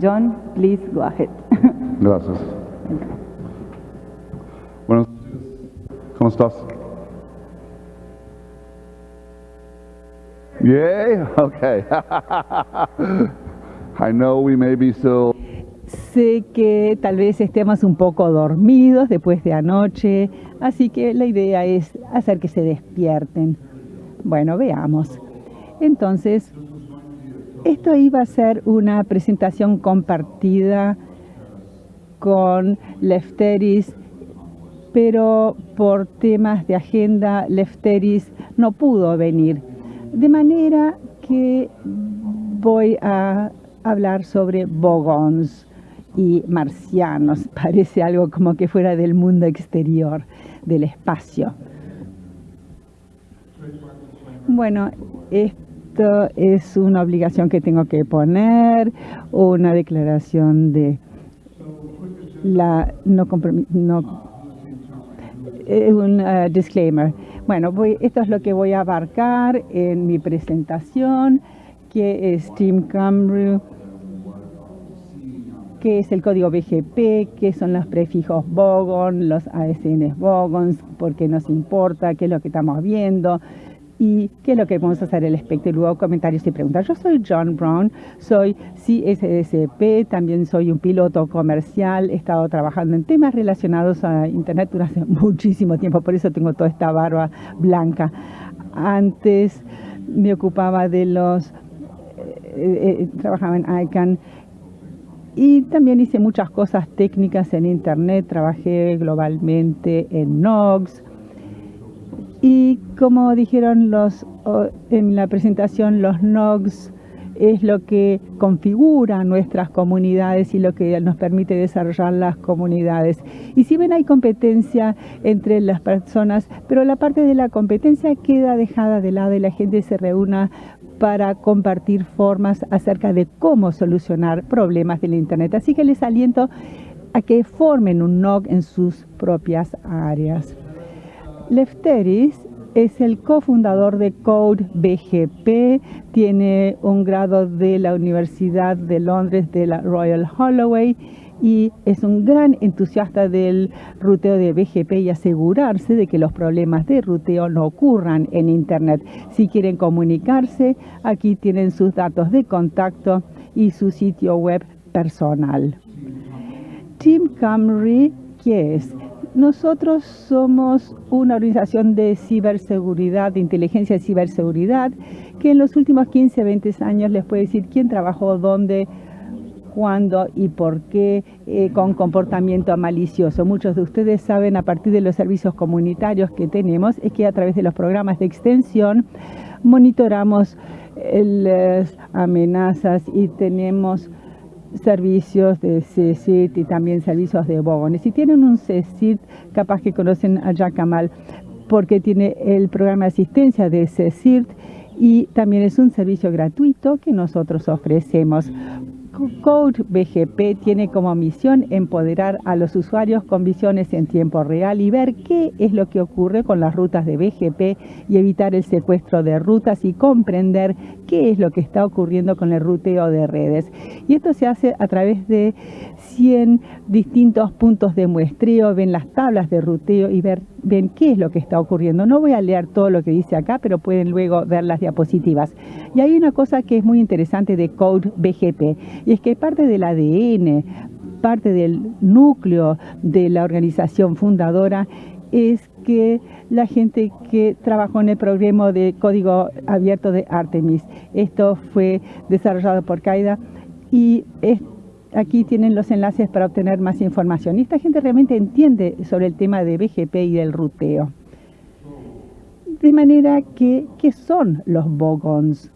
John, please go ahead. Gracias. Bueno, ¿cómo estás? Yay? Okay. I know we may be still Sé que tal vez estemos un poco dormidos después de anoche, así que la idea es hacer que se despierten. Bueno, veamos. Entonces, esto iba a ser una presentación compartida con Lefteris, pero por temas de agenda Lefteris no pudo venir. De manera que voy a hablar sobre bogons y marcianos. Parece algo como que fuera del mundo exterior, del espacio. Bueno, esto es una obligación que tengo que poner, una declaración de la no no eh, un uh, disclaimer. Bueno, voy, esto es lo que voy a abarcar en mi presentación, que es Team Camry qué es el código BGP, qué son los prefijos Bogon, los ASN Bogons, por qué nos importa, qué es lo que estamos viendo y qué es lo que vamos a hacer el espectro. Y luego comentarios y preguntas. Yo soy John Brown, soy CSSP, también soy un piloto comercial, he estado trabajando en temas relacionados a Internet durante muchísimo tiempo, por eso tengo toda esta barba blanca. Antes me ocupaba de los... Eh, eh, trabajaba en ICANN y también hice muchas cosas técnicas en Internet, trabajé globalmente en NOGS. Y como dijeron los, en la presentación, los NOGS es lo que configura nuestras comunidades y lo que nos permite desarrollar las comunidades. Y si ven hay competencia entre las personas, pero la parte de la competencia queda dejada de lado y la gente se reúna para compartir formas acerca de cómo solucionar problemas del Internet. Así que les aliento a que formen un NOG en sus propias áreas. Lefteris es el cofundador de Code BGP, tiene un grado de la Universidad de Londres de la Royal Holloway y es un gran entusiasta del ruteo de BGP y asegurarse de que los problemas de ruteo no ocurran en Internet. Si quieren comunicarse, aquí tienen sus datos de contacto y su sitio web personal. Team Camry, ¿qué es? Nosotros somos una organización de ciberseguridad, de inteligencia de ciberseguridad, que en los últimos 15, 20 años les puede decir quién trabajó dónde, cuándo y por qué eh, con comportamiento malicioso. Muchos de ustedes saben a partir de los servicios comunitarios que tenemos es que a través de los programas de extensión monitoramos eh, las amenazas y tenemos servicios de CSIT y también servicios de Bogon. Si tienen un CSIT, capaz que conocen a Jacamal porque tiene el programa de asistencia de CSIRT y también es un servicio gratuito que nosotros ofrecemos. Code BGP tiene como misión empoderar a los usuarios con visiones en tiempo real y ver qué es lo que ocurre con las rutas de BGP y evitar el secuestro de rutas y comprender qué es lo que está ocurriendo con el ruteo de redes. Y esto se hace a través de 100 distintos puntos de muestreo, ven las tablas de ruteo y ver, ven qué es lo que está ocurriendo. No voy a leer todo lo que dice acá, pero pueden luego ver las diapositivas. Y hay una cosa que es muy interesante de Code BGP, y es que parte del ADN, parte del núcleo de la organización fundadora es que la gente que trabajó en el programa de código abierto de Artemis. Esto fue desarrollado por Qaeda y es Aquí tienen los enlaces para obtener más información. Y esta gente realmente entiende sobre el tema de BGP y del ruteo. De manera que, ¿qué son los bogons?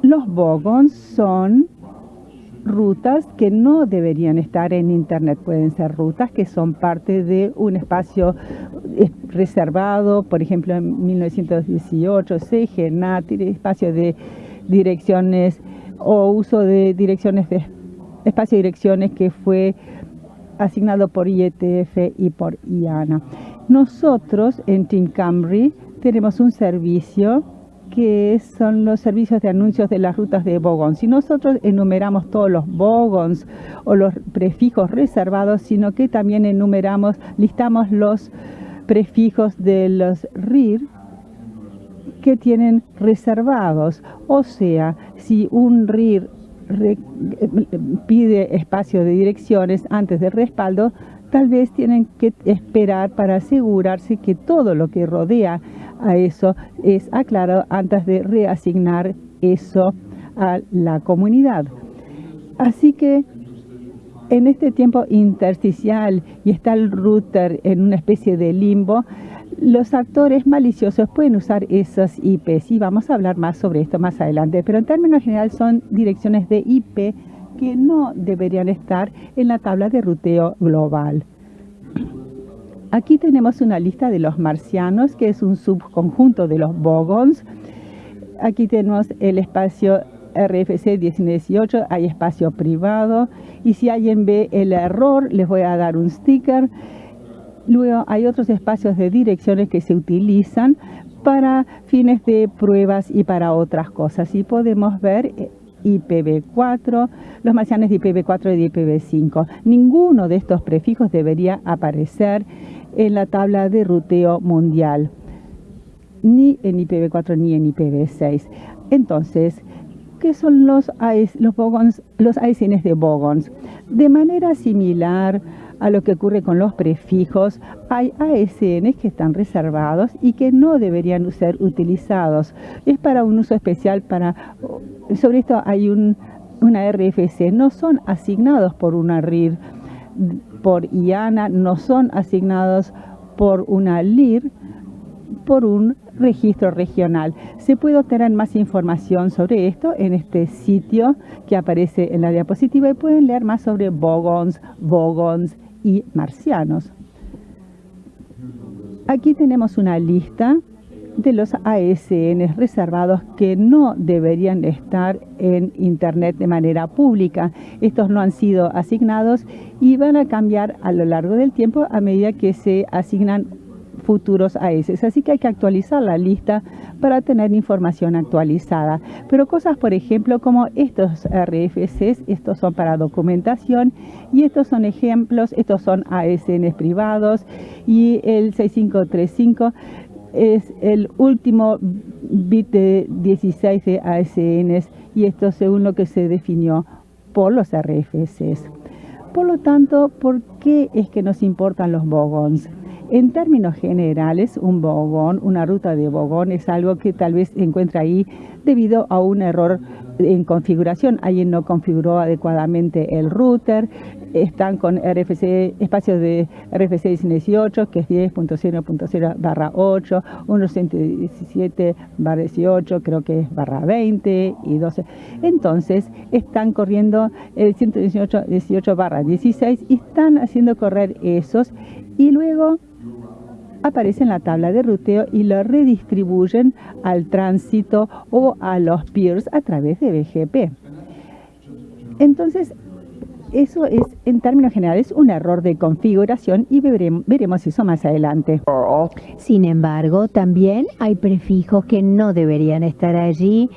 Los bogons son rutas que no deberían estar en Internet. Pueden ser rutas que son parte de un espacio reservado, por ejemplo, en 1918, CGNAT, espacio de direcciones o uso de direcciones de espacio de direcciones que fue asignado por IETF y por IANA. Nosotros en Team Camry tenemos un servicio que son los servicios de anuncios de las rutas de Bogon. Si nosotros enumeramos todos los Bogons o los prefijos reservados, sino que también enumeramos, listamos los prefijos de los RIR que tienen reservados. O sea, si un RIR pide espacio de direcciones antes del respaldo, tal vez tienen que esperar para asegurarse que todo lo que rodea a eso es aclarado antes de reasignar eso a la comunidad. Así que en este tiempo intersticial y está el router en una especie de limbo, los actores maliciosos pueden usar esas IPs y vamos a hablar más sobre esto más adelante, pero en términos general son direcciones de IP que no deberían estar en la tabla de ruteo global. Aquí tenemos una lista de los marcianos, que es un subconjunto de los bogons. Aquí tenemos el espacio RFC 1918, hay espacio privado. Y si alguien ve el error, les voy a dar un sticker. Luego hay otros espacios de direcciones que se utilizan para fines de pruebas y para otras cosas. Y podemos ver eh, IPv4, los marcianos de IPv4 y de IPv5. Ninguno de estos prefijos debería aparecer en la tabla de ruteo mundial, ni en IPv4 ni en IPv6. Entonces, ¿qué son los, los, bogons, los ASNs de Bogons? De manera similar a lo que ocurre con los prefijos, hay ASNs que están reservados y que no deberían ser utilizados. Es para un uso especial para... Sobre esto hay un, una RFC, no son asignados por una RIR por IANA no son asignados por una LIR por un registro regional. Se puede obtener más información sobre esto en este sitio que aparece en la diapositiva y pueden leer más sobre bogons, bogons y marcianos. Aquí tenemos una lista de los ASN reservados que no deberían estar en Internet de manera pública. Estos no han sido asignados y van a cambiar a lo largo del tiempo a medida que se asignan futuros AS. Así que hay que actualizar la lista para tener información actualizada. Pero cosas, por ejemplo, como estos RFCs, estos son para documentación y estos son ejemplos, estos son ASN privados y el 6535 es el último bit de 16 de ASNs y esto según lo que se definió por los RFCs. Por lo tanto, ¿por qué es que nos importan los bogons? En términos generales, un bogón, una ruta de bogón es algo que tal vez se encuentra ahí debido a un error en configuración. Alguien no configuró adecuadamente el router, están con RFC, espacios de RFC 18, que es 10.0.0 barra 8, 117 barra 18, creo que es barra 20 y 12. Entonces, están corriendo el 118 18 barra 16 y están haciendo correr esos y luego aparece en la tabla de ruteo y lo redistribuyen al tránsito o a los peers a través de BGP. Entonces, eso es, en términos generales, un error de configuración y veremos, eso más adelante. Sin embargo, también hay prefijos que no deberían estar allí.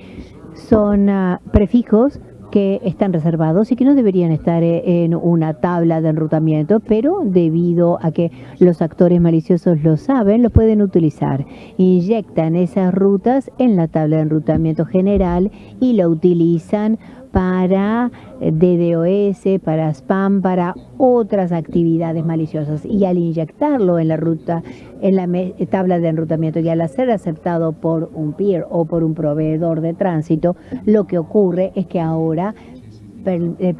Son ah, prefijos que están reservados y que no deberían estar eh, en una tabla de enrutamiento, pero debido a que los actores maliciosos lo saben, lo pueden utilizar. Inyectan esas rutas en la tabla de enrutamiento general y lo utilizan para eh, DDoS, para spam, para otras actividades maliciosas. Y al inyectarlo en la ruta, en la tabla de enrutamiento y al ser aceptado por un peer o por un proveedor de tránsito, lo que ocurre es que ahora eh,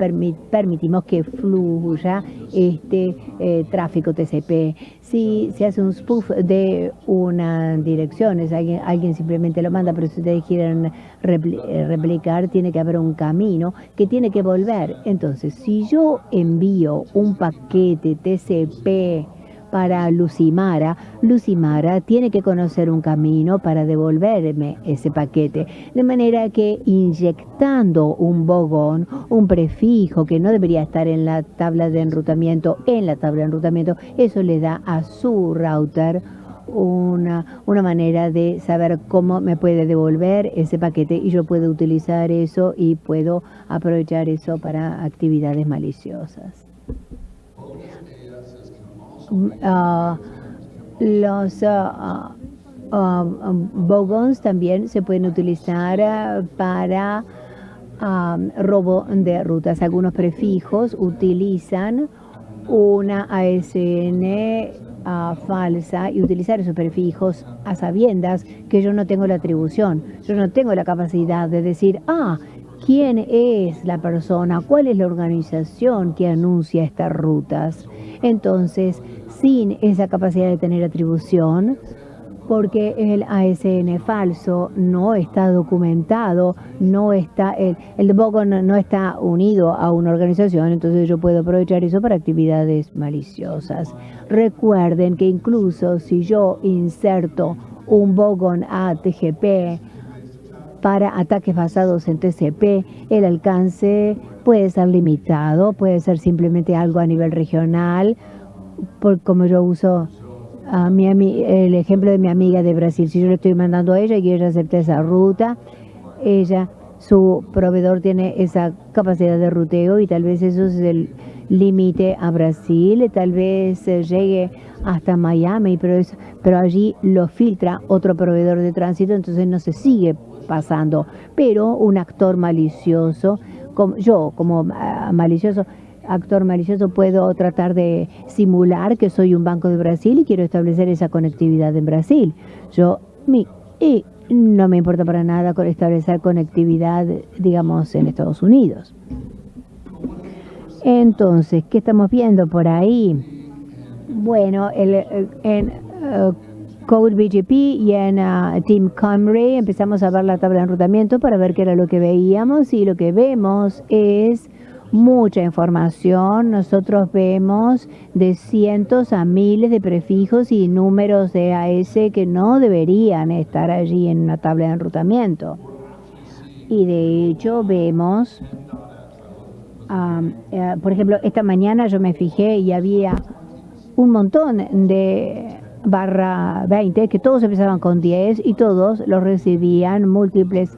permitimos que fluya este eh, tráfico TCP. Si se hace un spoof de una dirección, es alguien, alguien simplemente lo manda, pero si ustedes quieren eh, replicar, tiene que haber un camino que tiene que volver. Entonces, si yo envío un paquete TCP para Lucimara, Lucimara tiene que conocer un camino para devolverme ese paquete. De manera que inyectando un bogón, un prefijo que no debería estar en la tabla de enrutamiento, en la tabla de enrutamiento, eso le da a su router una, una manera de saber cómo me puede devolver ese paquete y yo puedo utilizar eso y puedo aprovechar eso para actividades maliciosas. Mm, ah, los ah, ah, bogons también se pueden utilizar para robo de rutas. Algunos prefijos utilizan una ASN falsa y utilizar esos prefijos a sabiendas que yo no tengo la atribución, yo no tengo la capacidad de decir, ah, ¿quién es la persona? ¿Cuál es la organización que anuncia estas rutas? Entonces, sin esa capacidad de tener atribución, porque el ASN falso no está documentado, no está, el, el no, está unido a una organización, entonces yo puedo aprovechar eso para actividades maliciosas. Recuerden que incluso si yo inserto un Bogon a TGP para ataques basados en TCP, el alcance puede ser limitado, puede ser simplemente algo a nivel regional, por como yo uso a mi, el ejemplo de mi amiga de Brasil. Si yo le estoy mandando a ella y ella acepta esa ruta, ella, su proveedor tiene esa capacidad de ruteo y tal vez eso es el límite a Brasil, tal vez llegue hasta Miami, pero, es, pero allí lo filtra otro proveedor de tránsito, entonces no se sigue pasando. Pero un actor malicioso, yo como ah, malicioso, actor malicioso puedo tratar de simular que soy un banco de Brasil y quiero establecer esa conectividad en Brasil. Yo mi, y no me importa para nada establecer conectividad, digamos, en Estados Unidos. Entonces, ¿qué estamos viendo por ahí? Bueno, el, en uh, Code BGP y en uh, Team Camry empezamos a ver la tabla de enrutamiento para ver qué era lo que veíamos y lo que vemos es mucha información. Nosotros vemos de cientos a miles de prefijos y números de AS que no deberían estar allí en una tabla de enrutamiento. Y de hecho vemos, eh, por ejemplo, esta mañana yo me fijé y había un montón de barra 20 que todos empezaban con 10 y todos los recibían múltiples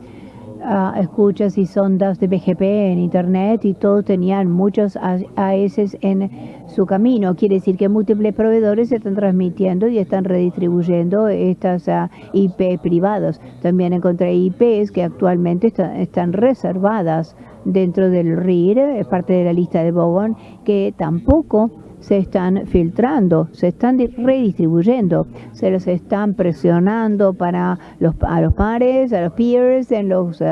escuchas y sondas de BGP en Internet y todos tenían muchos AS en su camino. Quiere decir que múltiples proveedores están transmitiendo y están redistribuyendo estas IP privados. También encontré IPs que actualmente están reservadas dentro del RIR, es parte de la lista de Bogon, que tampoco se están filtrando, se están redistribuyendo, se los están presionando para los, a los pares, a los peers, en los eh,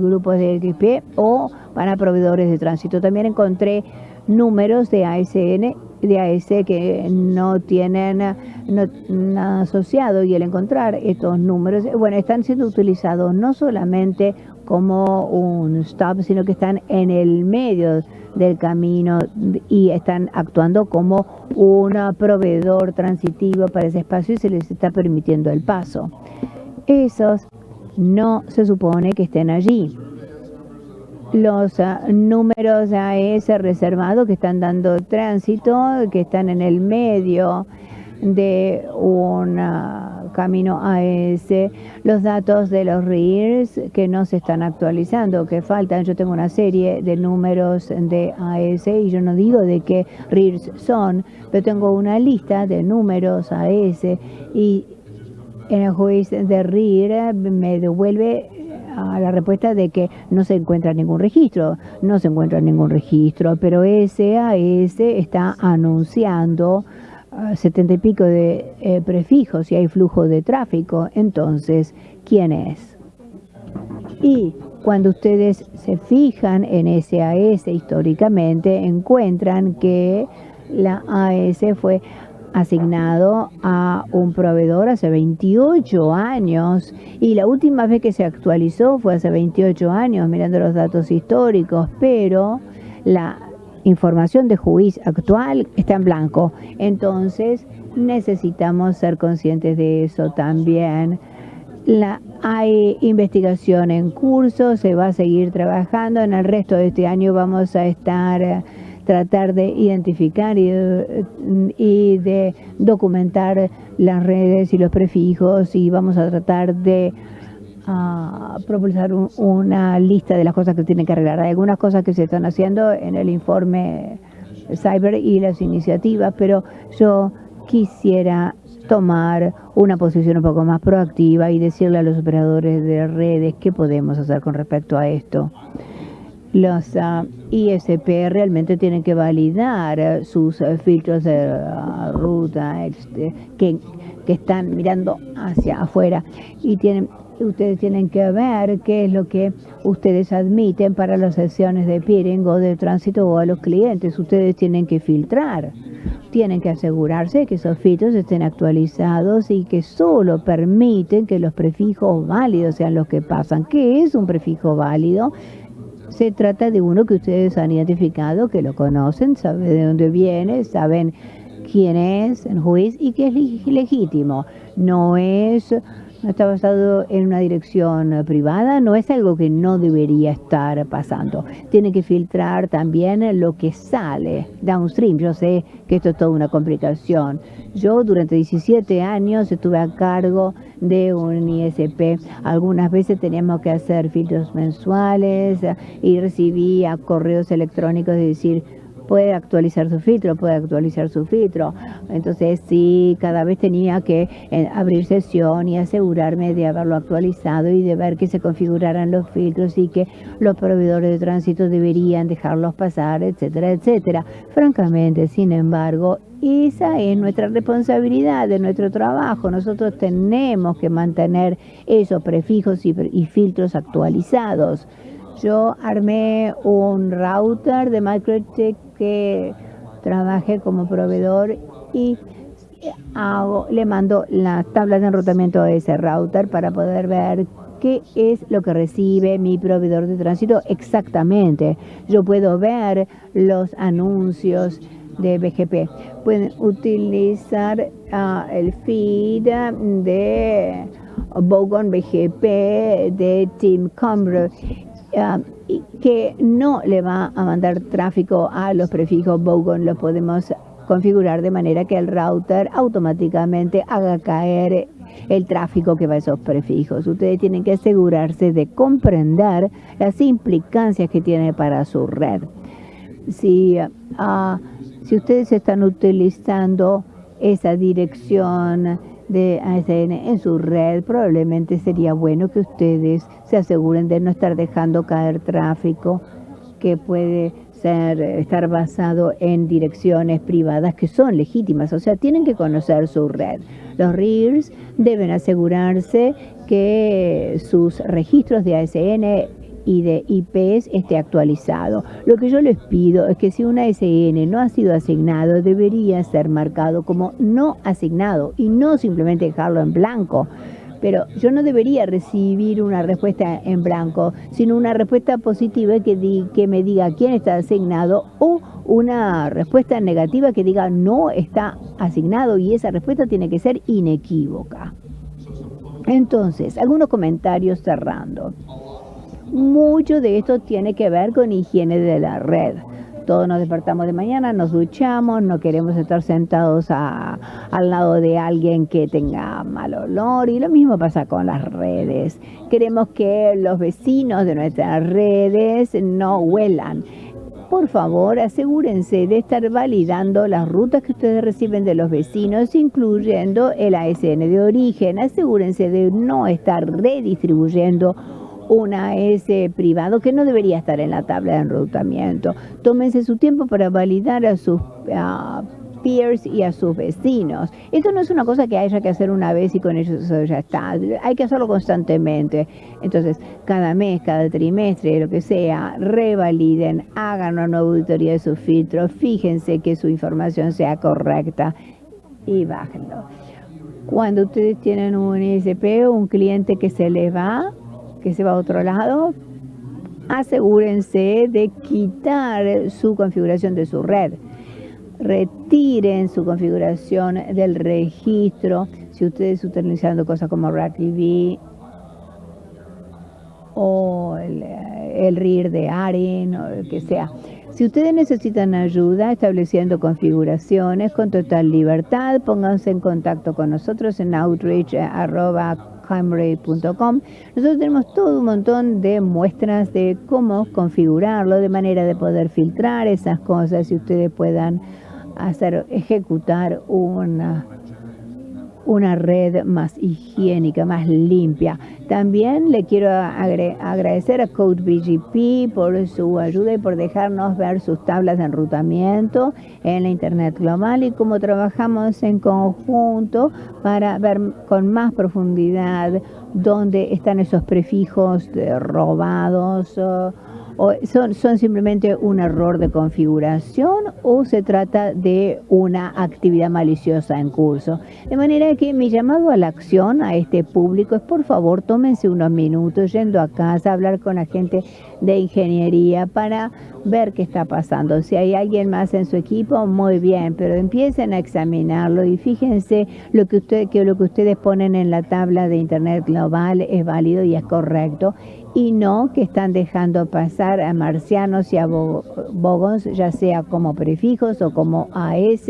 grupos de XP o para proveedores de tránsito. También encontré números de ASN de AS que no tienen nada asociado y el encontrar estos números, bueno, están siendo utilizados no solamente como un stop, sino que están en el medio del camino y están actuando como un proveedor transitivo para ese espacio y se les está permitiendo el paso. Esos no se supone que estén allí. Los ah, números AS reservados que están dando tránsito, que están en el medio de una camino a ese, los datos de los RIRs que no se están actualizando, que faltan. Yo tengo una serie de números de AS y yo no digo de qué RIRs son, pero tengo una lista de números AS y en el juez de RIR me devuelve la respuesta de que no se encuentra ningún registro, no se encuentra ningún registro, pero SAS está anunciando setenta y pico de eh, prefijos y hay flujo de tráfico, entonces, ¿quién es? Y cuando ustedes se fijan en SAS históricamente, encuentran que la AS fue asignado a un proveedor hace 28 años y la última vez que se actualizó fue hace 28 años mirando los datos históricos, pero la información de juiz actual está en blanco. Entonces necesitamos ser conscientes de eso también. La, hay investigación en curso, se va a seguir trabajando. En el resto de este año vamos a estar tratar de identificar y, y, de documentar las redes y los prefijos y vamos a tratar de uh, propulsar un, una lista de las cosas que tienen que arreglar. Hay algunas cosas que se están haciendo en el informe Cyber y las iniciativas, pero yo quisiera tomar una posición un poco más proactiva y decirle a los operadores de redes qué podemos hacer con respecto a esto. Los uh, ISP realmente tienen que validar sus uh, filtros de uh, ruta este, que, que están mirando hacia afuera y tienen ustedes tienen que ver qué es lo que ustedes admiten para las sesiones de peering o de tránsito o a los clientes. Ustedes tienen que filtrar, tienen que asegurarse que esos filtros estén actualizados y que solo permiten que los prefijos válidos sean los que pasan. ¿Qué es un prefijo válido? Se trata de uno que ustedes han identificado, que lo conocen, saben de dónde viene, saben quién es, en juicio y que es legítimo. No es está basado en una dirección eh, privada, no es algo que no debería estar pasando. Tiene que filtrar también lo que sale downstream. Yo sé que esto es toda una complicación. Yo durante 17 años estuve a cargo de un ISP. Algunas veces teníamos que hacer filtros mensuales eh, y recibía correos electrónicos de decir, puede actualizar su filtro, puede actualizar su filtro. Entonces sí, cada vez tenía que eh, abrir sesión y asegurarme de haberlo actualizado y de ver que se configuraran los filtros y que los proveedores de tránsito deberían dejarlos pasar, etcétera, etcétera. Francamente, sin embargo, esa es nuestra responsabilidad de nuestro trabajo. Nosotros tenemos que mantener esos prefijos y, y filtros actualizados. Yo armé un router de Microtech que trabajé como proveedor y hago, le mando las tablas de enrutamiento a ese router para poder ver qué es lo que recibe mi proveedor de tránsito exactamente. Yo puedo ver los anuncios de BGP. Pueden utilizar uh, el feed de Bogon BGP de Team Cumber Ah, que no le va a mandar tráfico a los prefijos Bogon, lo podemos configurar de manera que el router automáticamente haga caer el tráfico que va a esos prefijos. Ustedes tienen que asegurarse de comprender las implicancias que tiene para su red. Si, uh, si ustedes están utilizando esa dirección de ASN en su red, probablemente sería bueno que ustedes se aseguren de no estar dejando caer tráfico que puede ser, estar basado en direcciones privadas que son legítimas, o sea, tienen que conocer su red. Los RIRS deben asegurarse que sus registros de ASN y de IPs esté actualizado. Lo que yo les pido es que si una SN no ha sido asignado, debería ser marcado como no asignado y no simplemente dejarlo en blanco. Pero yo no debería recibir una respuesta en blanco, sino una respuesta positiva que, que me diga quién está asignado o una respuesta negativa que diga no está asignado y esa respuesta tiene que ser inequívoca. Entonces, algunos comentarios cerrando. Mucho de esto tiene que ver con higiene de la red. Todos nos despertamos de mañana, nos duchamos, no queremos estar sentados al lado de alguien que tenga mal olor y lo mismo pasa con las redes. Queremos que los vecinos de nuestras redes no huelan. Por favor, asegúrense de estar validando las rutas que ustedes reciben de los vecinos, incluyendo el ASN de origen. Asegúrense de no estar redistribuyendo una S privado que no debería estar en la tabla de enrutamiento. Tómense su tiempo para validar a sus peers y a sus vecinos. Esto no es una cosa que haya que hacer una vez y con eso ya está. Hay que hacerlo constantemente. Entonces, cada mes, cada trimestre, lo que sea, revaliden, hagan una nueva auditoría de sus filtros, fíjense que su información sea correcta y bájenlo. Cuando ustedes tienen un ISP un cliente que se les va, que se va a otro lado, asegúrense de quitar su configuración de su red. Retiren su configuración del registro si ustedes utilizando cosas como RATV o el, el RIR de ARIN o el que sea. Si ustedes necesitan ayuda estableciendo configuraciones con total libertad, pónganse en contacto con nosotros en outreach.com. Nosotros tenemos todo un montón de muestras de cómo configurarlo, de manera de poder filtrar esas cosas y ustedes puedan hacer ejecutar una una red más higiénica, más limpia. También le quiero agradecer a CodeBGP por su ayuda y por dejarnos ver sus tablas de enrutamiento en la Internet global y cómo trabajamos en conjunto para ver con más profundidad dónde están esos prefijos robados son, son simplemente un error de configuración o se trata de una actividad maliciosa en curso. De manera que mi llamado a la acción a este público es por favor tómense unos minutos yendo a casa, a hablar con la gente de ingeniería para ver qué está pasando. Si hay alguien más en su equipo, muy bien, pero empiecen a examinarlo y fíjense lo que, usted, que lo que ustedes ponen en la tabla de Internet global es válido y es correcto y no que están dejando pasar a marcianos y a bogons, ya sea como prefijos o como AS,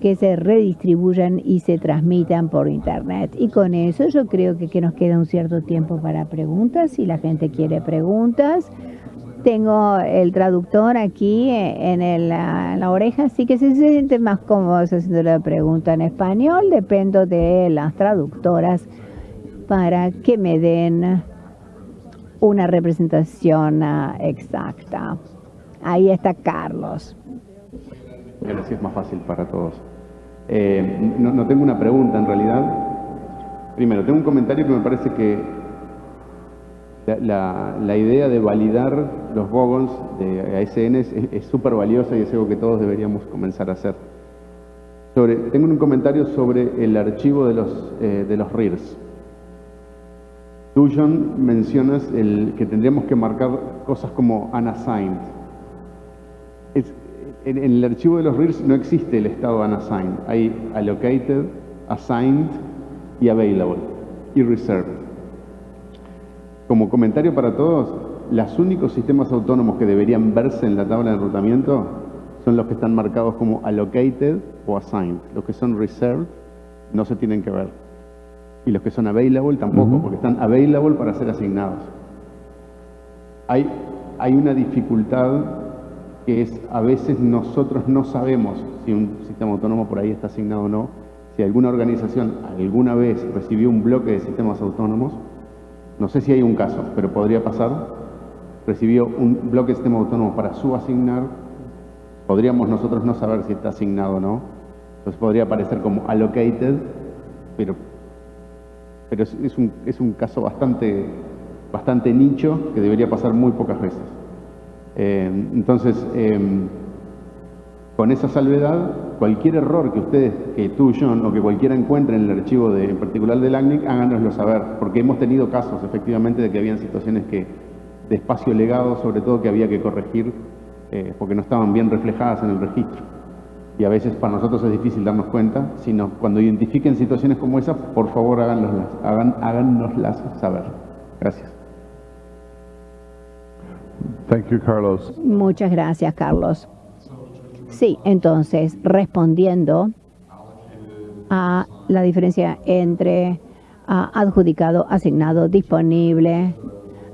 que se redistribuyan y se transmitan por internet. Y con eso yo creo que, que nos queda un cierto tiempo para preguntas, si la gente quiere preguntas. Tengo el traductor aquí en, el, en la oreja, así que se siente más cómodo haciendo la pregunta en español, dependo de las traductoras para que me den una representación uh, exacta. Ahí está Carlos. Así es más fácil para todos. Eh, no, no, tengo una pregunta en realidad. Primero, tengo un comentario que me parece que la, la, idea de validar los bogons de ASN es súper valiosa y es algo que todos deberíamos comenzar a hacer. Sobre, tengo un comentario sobre el archivo de los, eh, de los RIRs. Tú, John, mencionas el, que tendríamos que marcar cosas como unassigned. en, el archivo de los RIRs no existe el estado unassigned. Hay allocated, assigned y available y reserved. Como comentario para todos, los únicos sistemas autónomos que deberían verse en la tabla de enrutamiento son los que están marcados como allocated o assigned. Los que son reserved no se tienen que ver y los que son available tampoco, porque están available para ser asignados. Hay, hay una dificultad que es a veces nosotros no sabemos si un sistema autónomo por ahí está asignado o no. Si alguna organización alguna vez recibió un bloque de sistemas autónomos, no sé si hay un caso, pero podría pasar, recibió un bloque de sistema autónomo para su asignar, podríamos nosotros no saber si está asignado o no. Entonces podría aparecer como allocated, pero pero es, un, es un, caso bastante, bastante nicho que debería pasar muy pocas veces. Eh, entonces, em, con esa salvedad, cualquier error que ustedes, que tú, John, o que cualquiera encuentre en el archivo en particular del ACNIC, háganoslo saber, porque hemos tenido casos efectivamente de que habían situaciones que, de espacio legado, sobre todo, que había que corregir eh, porque no estaban bien reflejadas en el registro y a veces para nosotros es difícil darnos cuenta, sino cuando identifiquen situaciones como esa, por favor háganoslas, hagan, háganoslas saber. Gracias. Thank you, Carlos. Muchas gracias, Carlos. Sí, entonces, respondiendo a la diferencia entre uh, adjudicado, asignado, disponible,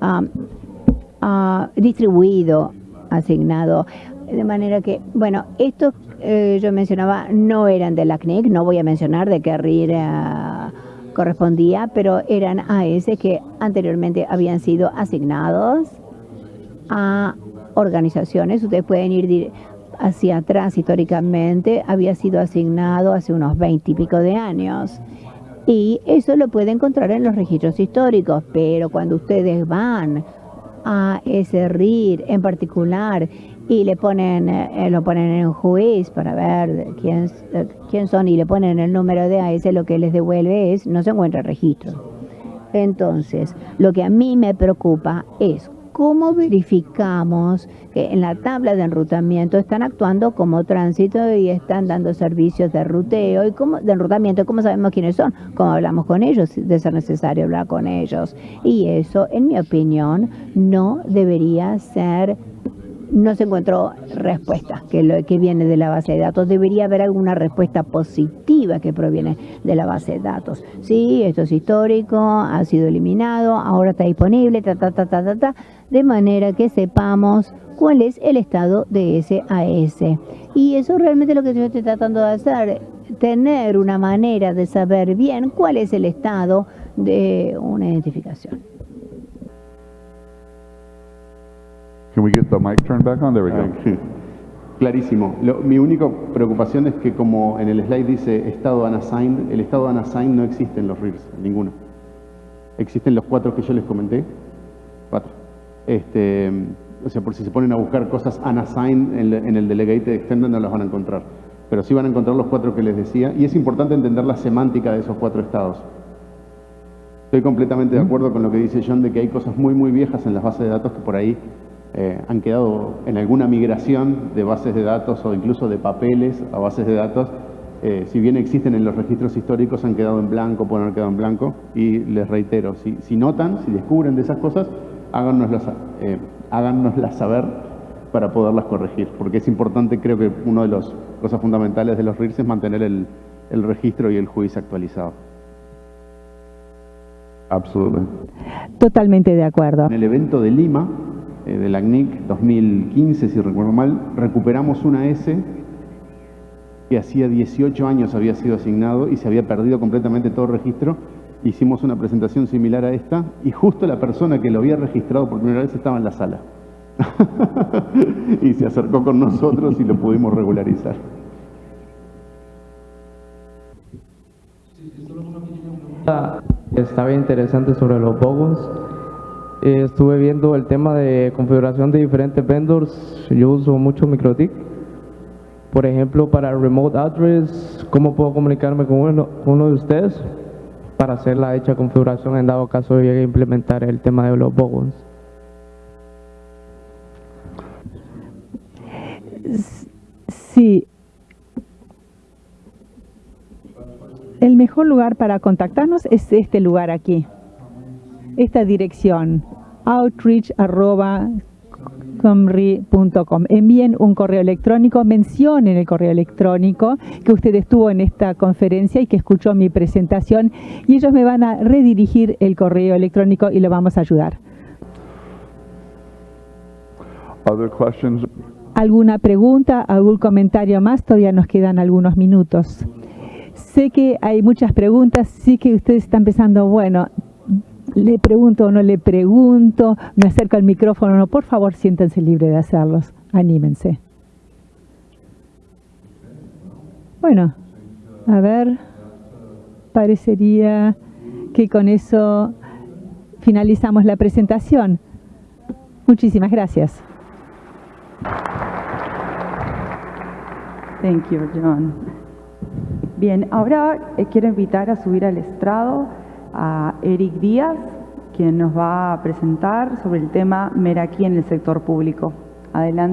uh, uh, distribuido, asignado, de manera que, bueno, estos eh, yo mencionaba no eran de la CNIC, no voy a mencionar de qué RIR correspondía, pero eran AS que anteriormente habían sido asignados a organizaciones. Ustedes pueden ir hacia atrás históricamente, había sido asignado hace unos 20 y pico de años. Y eso lo puede encontrar en los registros históricos, pero cuando ustedes van a ese RIR en particular y le ponen, eh, lo ponen en juiz para ver quién, eh, quién son y le ponen el número de AS, lo que les devuelve es, no se encuentra registro. Entonces, lo que a mí me preocupa es cómo verificamos que en la tabla de enrutamiento están actuando como tránsito y están dando servicios de ruteo y como, de enrutamiento, cómo sabemos quiénes son, cómo hablamos con ellos, de ser necesario hablar con ellos. Y eso, en mi opinión, no debería ser no se encontró respuesta que, lo, que viene de la base de datos. Debería haber alguna respuesta positiva que proviene de la base de datos. Sí, esto es histórico, ha sido eliminado, ahora está disponible, ta, ta, ta, ta, ta, ta, de manera que sepamos cuál es el estado de ese AS. Y eso realmente es lo que yo estoy tratando de hacer, tener una manera de saber bien cuál es el estado de una identificación. Can we get the mic turned back on? There we go. Clarísimo. Lo- mi única preocupación es que como en el slide dice estado unassigned, el estado unassigned no existe en los RIRs, ninguno. Existen los cuatro que yo les comenté. Cuatro. Este, o sea, por si se ponen a buscar cosas unassigned en, el- en el delegated extended no las van a encontrar. Pero sí van a encontrar los cuatro que les decía. Y es importante entender la semántica de esos cuatro estados. Estoy completamente de acuerdo con lo que dice John de que hay cosas muy, muy viejas en las bases de datos que por ahí eh, han quedado en alguna migración de bases de datos o incluso de papeles a bases de datos. eh, si bien existen en los registros históricos, han quedado en blanco, pueden haber quedado en blanco. Y les reitero, si, si notan, si descubren de esas cosas, háganoslas, eh, háganoslas saber para poderlas corregir. Porque es importante, creo que una de las cosas fundamentales de los RIRS es mantener el, el registro y el juicio actualizado. Absolutely. Totalmente de acuerdo. En el evento de Lima, eh, de la CNIC 2015, si recuerdo mal, recuperamos una S que hacía 18 años había sido asignado y se había perdido completamente todo registro. Hicimos una presentación similar a esta y justo la persona que lo había registrado por primera vez estaba en la sala. y se acercó con nosotros y lo pudimos regularizar. Está bien interesante sobre los bogos. Eh, estuve viendo el tema de configuración de diferentes vendors. Yo uso mucho MikroTik. Por ejemplo, para remote address, ¿cómo puedo comunicarme con uno, con uno de ustedes para hacer la hecha configuración en dado caso llegue a implementar el tema de los bogos? Sí. El mejor lugar para contactarnos es este lugar aquí. Esta dirección, outreach.comri.com. Envíen un correo electrónico, mencionen el correo electrónico que usted estuvo en esta conferencia y que escuchó mi presentación y ellos me van a redirigir el correo electrónico y lo vamos a ayudar. Other questions? ¿Alguna pregunta, algún comentario más? Todavía nos quedan algunos minutos. Sé que hay muchas preguntas, sí que ustedes están pensando, bueno, le pregunto o no le pregunto, me acerco al micrófono o no, por favor siéntense libres de hacerlos, anímense. Bueno, a ver, parecería que con eso finalizamos la presentación. Muchísimas gracias. Thank you, John. Bien, ahora eh, quiero invitar a subir al estrado a Eric Díaz, quien nos va a presentar sobre el tema Meraki en el sector público. Adelante.